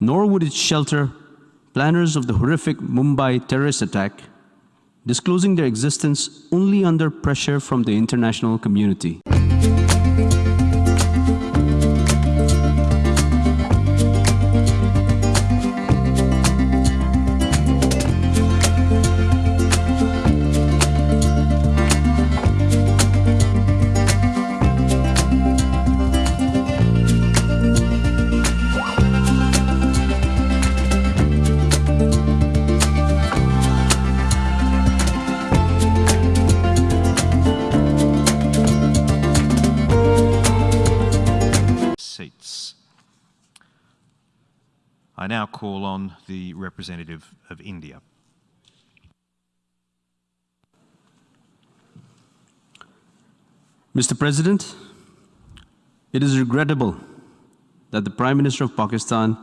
nor would it shelter planners of the horrific Mumbai terrorist attack, disclosing their existence only under pressure from the international community. Seats. I now call on the representative of India. Mr. President, it is regrettable that the Prime Minister of Pakistan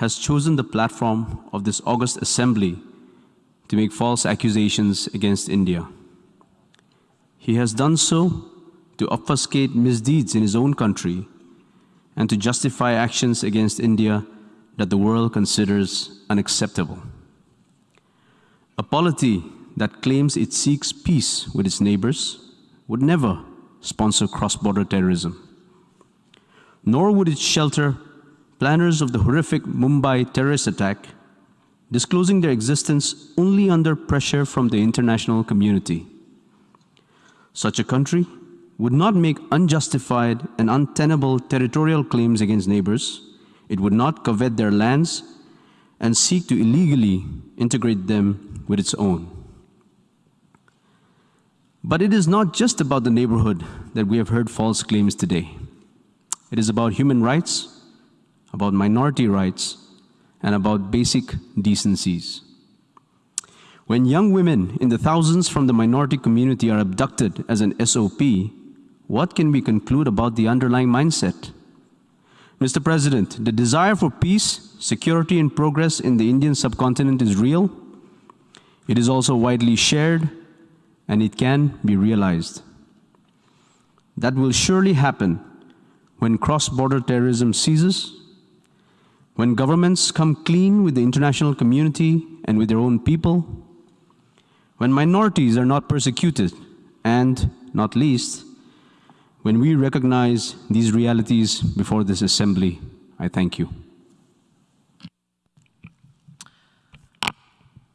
has chosen the platform of this August Assembly to make false accusations against India. He has done so to obfuscate misdeeds in his own country and to justify actions against India that the world considers unacceptable. A polity that claims it seeks peace with its neighbors would never sponsor cross-border terrorism. Nor would it shelter planners of the horrific Mumbai terrorist attack, disclosing their existence only under pressure from the international community. Such a country would not make unjustified and untenable territorial claims against neighbors. It would not covet their lands and seek to illegally integrate them with its own. But it is not just about the neighborhood that we have heard false claims today. It is about human rights, about minority rights, and about basic decencies. When young women in the thousands from the minority community are abducted as an SOP, what can we conclude about the underlying mindset? Mr. President, the desire for peace, security, and progress in the Indian subcontinent is real. It is also widely shared, and it can be realized. That will surely happen when cross-border terrorism ceases, when governments come clean with the international community and with their own people, when minorities are not persecuted, and, not least, when we recognize these realities before this assembly, I thank you.